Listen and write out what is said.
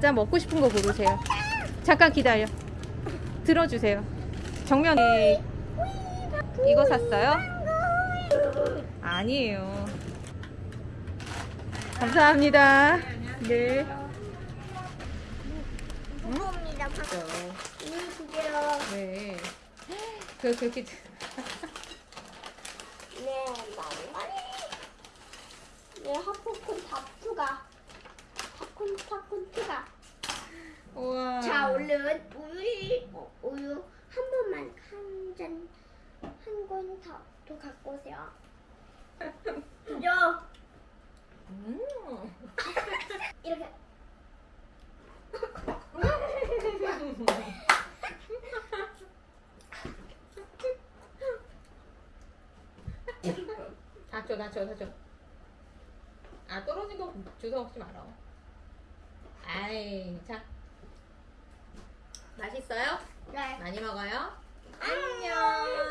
자 먹고 싶은 거 고르세요. 잠깐 기다려. 들어주세요. 정면에 이거 샀어요? 아니에요. 감사합니다. 네. 무겁니다. 이 두개요. 네. 그 그렇게 네. 네, 하프콘 다프가. 팝콘 팝콘 투가. 우와. 자, 얼른 우유 우유 한 번만 한 잔 한 권더또 갖고 오세요. 요 음. 이렇게. 다 줘 다 줘 다 줘. 아 떨어진 거 주워 먹지 마라. 아이 자. 맛있어요? 네. 많이 먹어요? 안녕.